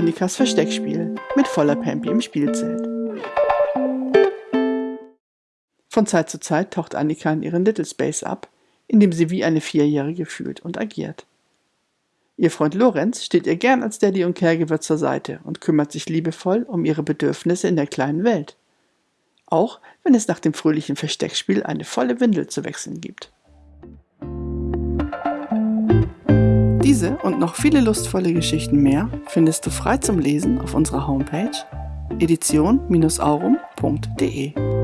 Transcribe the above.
Annikas Versteckspiel mit voller Pampi im Spielzelt. Von Zeit zu Zeit taucht Annika in ihren Little Space ab, in dem sie wie eine Vierjährige fühlt und agiert. Ihr Freund Lorenz steht ihr gern als Daddy und Caregiver zur Seite und kümmert sich liebevoll um ihre Bedürfnisse in der kleinen Welt. Auch wenn es nach dem fröhlichen Versteckspiel eine volle Windel zu wechseln gibt. Diese und noch viele lustvolle Geschichten mehr findest du frei zum Lesen auf unserer Homepage edition-aurum.de.